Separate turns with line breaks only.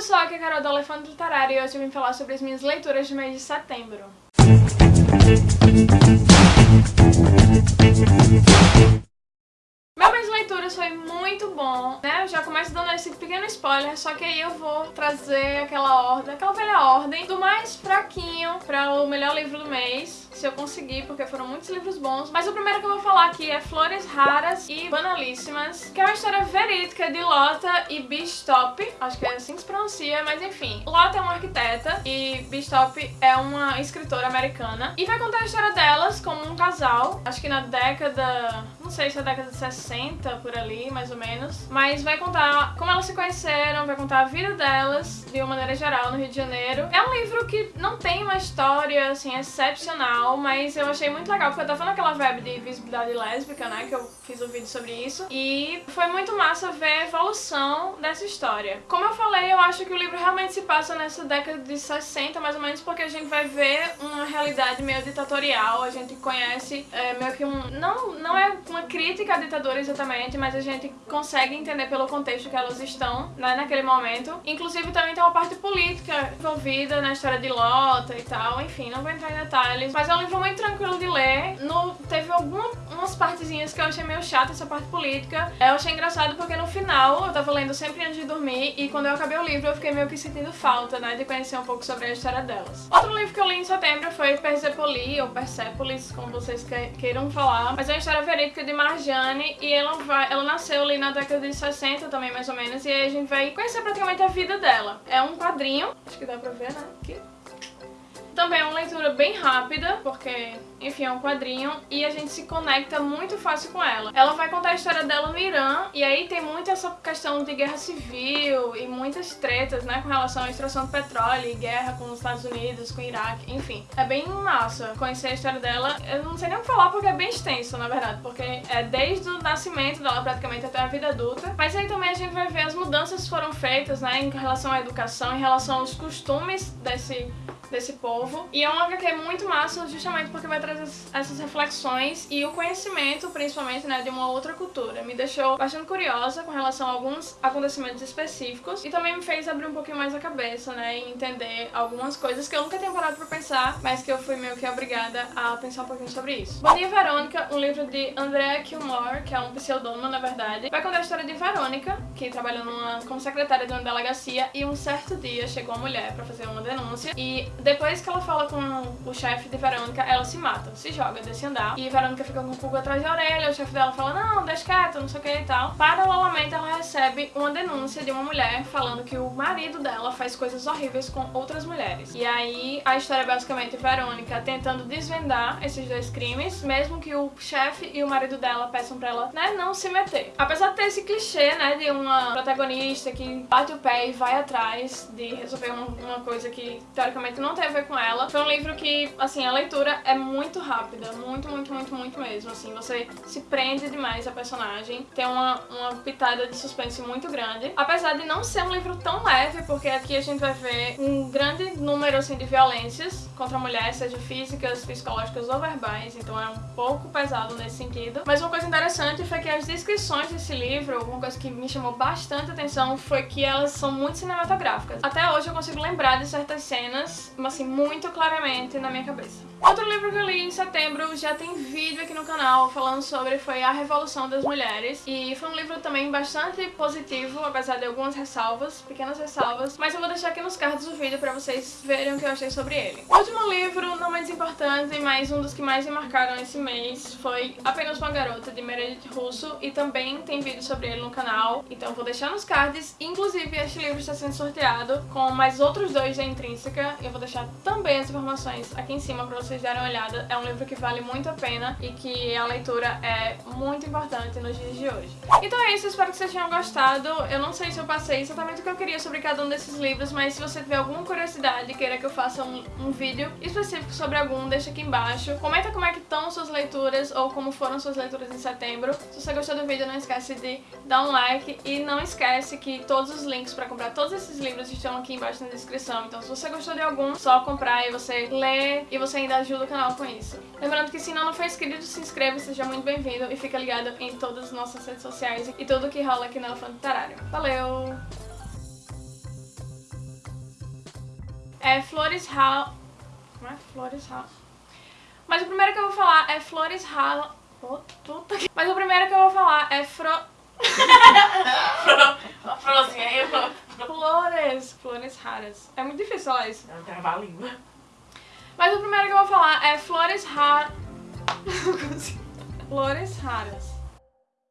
pessoal, aqui é a Carol do Elefante Literário e hoje eu vim falar sobre as minhas leituras de mês de setembro. Meu mês de leituras foi muito bom, né? Eu já começo dando esse pequeno spoiler, só que aí eu vou trazer aquela ordem, aquela velha ordem do mais fraquinho para o melhor livro do mês se eu conseguir, porque foram muitos livros bons. Mas o primeiro que eu vou falar aqui é Flores Raras e Banalíssimas, que é uma história verídica de Lota e Bistop. Acho que é assim que se pronuncia, mas enfim. Lota é uma arquiteta e Bistop é uma escritora americana. E vai contar a história delas como um casal, acho que na década... não sei se é década de 60, por ali, mais ou menos. Mas vai contar como elas se conheceram, vai contar a vida delas, de uma maneira geral, no Rio de Janeiro. É um livro que não tem uma história, assim, excepcional, mas eu achei muito legal, porque eu tava naquela web de visibilidade lésbica, né, que eu fiz um vídeo sobre isso, e foi muito massa ver a evolução dessa história. Como eu falei, eu acho que o livro realmente se passa nessa década de 60, mais ou menos, porque a gente vai ver uma realidade meio ditatorial, a gente conhece é, meio que um... Não, não é uma crítica à ditadura exatamente, mas a gente consegue entender pelo contexto que elas estão, né, naquele momento. Inclusive também tem uma parte política envolvida na história de Lota e tal, enfim, não vou entrar em detalhes, mas um livro muito tranquilo de ler. No, teve algumas partezinhas que eu achei meio chata, essa parte política. Eu achei engraçado porque no final eu tava lendo sempre antes de dormir e quando eu acabei o livro eu fiquei meio que sentindo falta, né, de conhecer um pouco sobre a história delas. Outro livro que eu li em setembro foi Persepoli, ou Persepolis, como vocês queiram falar. Mas é uma história verídica de Marjane e ela, vai, ela nasceu ali na década de 60 também, mais ou menos, e a gente vai conhecer praticamente a vida dela. É um quadrinho, acho que dá pra ver, né, aqui. Também é uma leitura bem rápida, porque, enfim, é um quadrinho, e a gente se conecta muito fácil com ela. Ela vai contar a história dela no Irã, e aí tem muito essa questão de guerra civil e muitas tretas, né, com relação à extração de petróleo e guerra com os Estados Unidos, com o Iraque, enfim. É bem massa conhecer a história dela. Eu não sei nem o que falar porque é bem extenso, na verdade, porque é desde o nascimento dela praticamente até a vida adulta. Mas aí também a gente vai ver as mudanças que foram feitas, né, em relação à educação, em relação aos costumes desse desse povo. E é uma HQ muito massa justamente porque vai trazer essas reflexões e o conhecimento, principalmente, né, de uma outra cultura. Me deixou bastante curiosa com relação a alguns acontecimentos específicos e também me fez abrir um pouquinho mais a cabeça, né, e entender algumas coisas que eu nunca tinha parado pra pensar, mas que eu fui meio que obrigada a pensar um pouquinho sobre isso. Bom Dia Verônica, um livro de Andrea Kilmore, que é um pseudônimo, na verdade, vai contar a história de Verônica, que trabalha numa, como secretária de uma delegacia e um certo dia chegou uma mulher pra fazer uma denúncia e depois que ela fala com o chefe de Verônica, ela se mata, se joga desse andar. E Verônica fica com o pulga atrás da orelha, o chefe dela fala, não, deixa quieto, não sei o que e tal. Paralelamente, ela recebe uma denúncia de uma mulher falando que o marido dela faz coisas horríveis com outras mulheres. E aí, a história é basicamente Verônica tentando desvendar esses dois crimes, mesmo que o chefe e o marido dela peçam pra ela, né, não se meter. Apesar de ter esse clichê, né, de uma protagonista que bate o pé e vai atrás de resolver uma, uma coisa que, teoricamente, não não tem a ver com ela. Foi um livro que, assim, a leitura é muito rápida, muito, muito, muito, muito mesmo, assim, você se prende demais a personagem, tem uma, uma pitada de suspense muito grande, apesar de não ser um livro tão leve, porque aqui a gente vai ver um grande número, assim, de violências contra a mulher, seja físicas, psicológicas ou verbais, então é um pouco pesado nesse sentido. Mas uma coisa interessante foi que as descrições desse livro, uma coisa que me chamou bastante atenção foi que elas são muito cinematográficas. Até hoje eu consigo lembrar de certas cenas assim, muito claramente na minha cabeça. Outro livro que eu li em setembro, já tem vídeo aqui no canal falando sobre, foi A Revolução das Mulheres. E foi um livro também bastante positivo, apesar de algumas ressalvas, pequenas ressalvas. Mas eu vou deixar aqui nos cards do vídeo pra vocês verem o que eu achei sobre ele. O último livro, não menos importante, mas um dos que mais me marcaram esse mês, foi Apenas Uma Garota, de Meredith Russo. E também tem vídeo sobre ele no canal, então vou deixar nos cards. Inclusive, este livro está sendo sorteado com mais outros dois da Intrínseca. Eu vou deixar também as informações aqui em cima pra vocês darem uma olhada. É um livro que vale muito a pena e que a leitura é muito importante nos dias de hoje. Então é isso, espero que vocês tenham gostado. Eu não sei se eu passei exatamente o que eu queria sobre cada um desses livros, mas se você tiver alguma curiosidade e queira que eu faça um, um vídeo específico sobre algum, deixa aqui embaixo. Comenta como é que estão suas leituras ou como foram suas leituras em setembro. Se você gostou do vídeo, não esquece de dar um like e não esquece que todos os links para comprar todos esses livros estão aqui embaixo na descrição. Então se você gostou de algum, só comprar e você lê e você ainda ajuda o canal com isso. Lembrando que se ainda não for inscrito, se inscreva, seja muito bem-vindo e fica ligado em todas as nossas redes sociais e tudo que rola aqui no Elefante Literário. Valeu! é Flores Raras. Como é? Flores Raras. Mas o primeiro que eu vou falar é Flores Raras. Puta que... Mas o primeiro que eu vou falar é Fro...
Florzinha, eu.
Flores. Flores Raras. É muito difícil falar isso.
Não, travar a língua.
Mas o primeiro que eu vou falar é Flores Raras. Flores Raras.